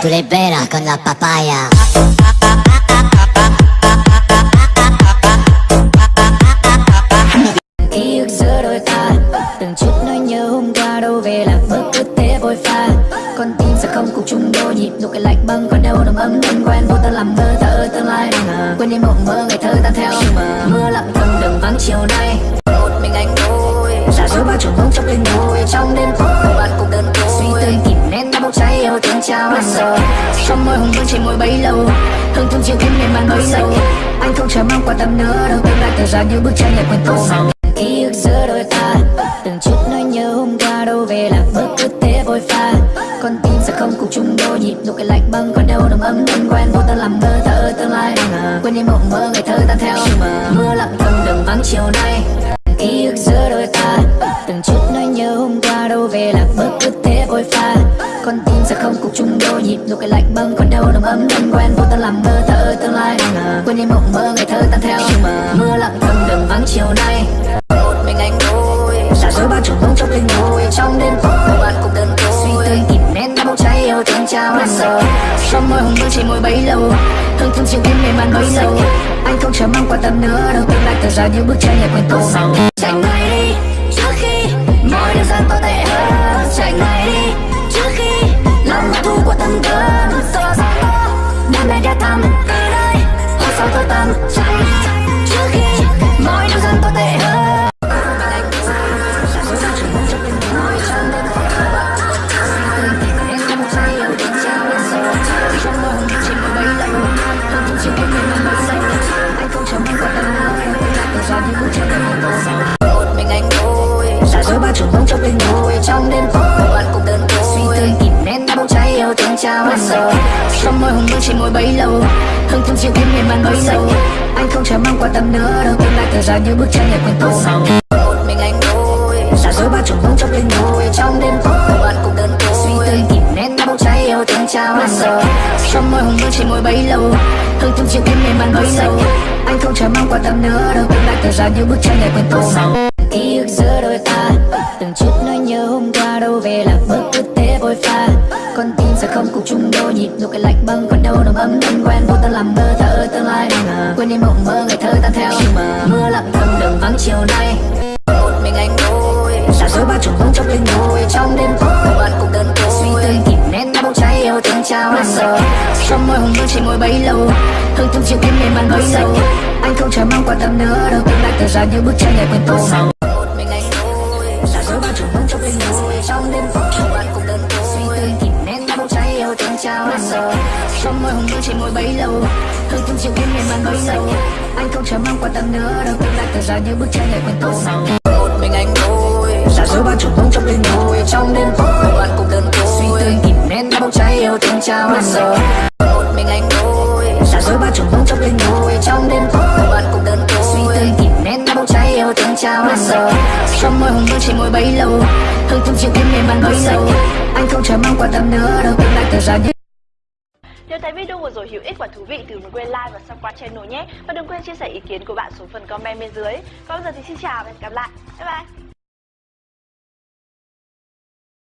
Tú le con la papaya. Ký ức giữa đôi ta từng chút nỗi nhớ hôm qua đâu về là bước cứ thế vội pha con tim sẽ không cùng chung đôi nhịp nụ cười lạnh băng còn đâu nồng ấm thân quen vô ta làm mơ thở tương lai đừng quên đi mộng mơ ngày thơ tan theo mờ mưa lặng thầm đường vắng chiều nay một mình anh thôi giả dối bao trùng bóng trong linh hồn trong đêm tối bạn cùng đơn trong môi hồng vương trên môi bấy lâu. Hương thơm chiều thêm miền man bấy lâu. Anh không chờ mong qua tâm nữa đâu tương lai tờ ra như bức tranh lại quen tô màu ký ức giữa đôi ta, từng chút nỗi nhớ hôm qua đâu về là bước cứ thế vội pha. Con tim sẽ không cùng chung đôi, nhịp nụ cười lạnh băng còn đâu nồng ấm thân quen, vô ta làm mơ thở tương lai. Quên đi mộng mơ, ngày thơ tan theo. Mưa lặng thầm đường vắng chiều nay ký ức giữa đôi ta. Từng chút nỗi nhớ hôm qua đâu về lạc bước cứ thế vội pha. Con tim sẽ không cùng chung đôi nhịp nụ cười lạnh băng còn đâu nồng ấm thân quen. Vô ta làm mơ thở tương lai. Quên đi mộng mơ, ngày thơ tan theo. Mưa lặng thầm đường vắng chiều nay. Một mình anh thôi giả dối bao trùng bóng trong linh hồn trong đêm tối, bạn cùng đừng trái cháy yêu thương trao hết giờ trong môi hồng vương chỉ môi bấy lâu hương thơm chiều thêm mềm màn bấy lâu anh không chờ mong quan tâm nữa đâu tương lai tờ ra như bước chân nhạc quen tô màu chạy ngay đi trước khi mọi điều gian tồi tệ hơn chạy ngay đi trước khi lòng hận thu của tâm cơn to sao to đam mê đã thầm từ đây hôm sau tôi tâm trong linh ngồi trong đêm tối. Bạn cùng đơn côi suy tư kìm nén đã bốc cháy yêu thương trao hết giờ trong môi hồng vương chỉ môi bấy lâu hương thơm chiều thêm miền màn bấy lâu anh không chờ mong quan tâm nữa, đâu tương lai thời gian như bức tranh nhạc quen tô màu một mình anh thôi giả dối bao trùng bông trong linh ngồi trong đêm tối. Bạn cùng đơn côi suy tư kìm nén đã bốc cháy yêu thương trao hết giờ trong môi hồng vương chỉ môi bấy lâu hương thơm chiều thêm miền màn bấy lâu anh không chờ mong quan tâm nữa, đâu tương lai thời gian như bức tranh nhạc quen tô màu giữa đôi ta. Từng chút nỗi nhớ hôm qua đâu về là bước cứ thế vội pha. Con tim sẽ không cùng chung đôi nhịp nụ cười lạnh băng, còn đâu nồng ấm thân quen, vô ta làm mơ thở tương lai mà. Quên đi mộng mơ ngày thơ tan theo mà. Mưa lặng thầm đường vắng chiều nay. Một mình anh ngồi, giả dối bao trùng bóng trong linh hồn trong đêm tối bạn cùng đơn côi. Suy tư kìm nén đã bốc cháy, yêu thương trao hết giờ. Trong môi hồng vương chỉ môi bấy lâu. Hương thương chiều thêm mềm bàn bấy lâu. Anh không chờ mong quan tâm nữa đâu. Tương lai tờ ra như bức tranh ngày quên tô màu. Giờ trong môi hồng vương chỉ môi bấy lâu. Hương thơm chiều thêm mềm man bấy lâu. Anh không chờ mong quan tâm nữa đâu tương lai tờ ra như bức tranh nhạc quen tô màu một mình anh thôi giả dối bao trùng bông trong linh hồn trong đêm tối bạn cùng đơn côi suy tư kìm nén đã bốc cháy yêu thương trao hết giờ một mình anh thôi giả dối bao trùng bông trong linh hồn trong đêm tối bạn cùng đơn côi suy tư kìm nén đã bốc cháy yêu thương trao hết giờ trong môi hồng vương chỉ môi bấy lâu. Hương thơm chiều thêm mềm man bấy lâu. Anh không chờ mong quan tâm nữa đâu tương lai tờ ra như thấy video vừa rồi hữu ích và thú vị thì đừng quên like và subscribe channel nhé. Và đừng quên chia sẻ ý kiến của bạn xuống phần comment bên dưới. Còn bây giờ thì xin chào và hẹn gặp lại. Bye bye.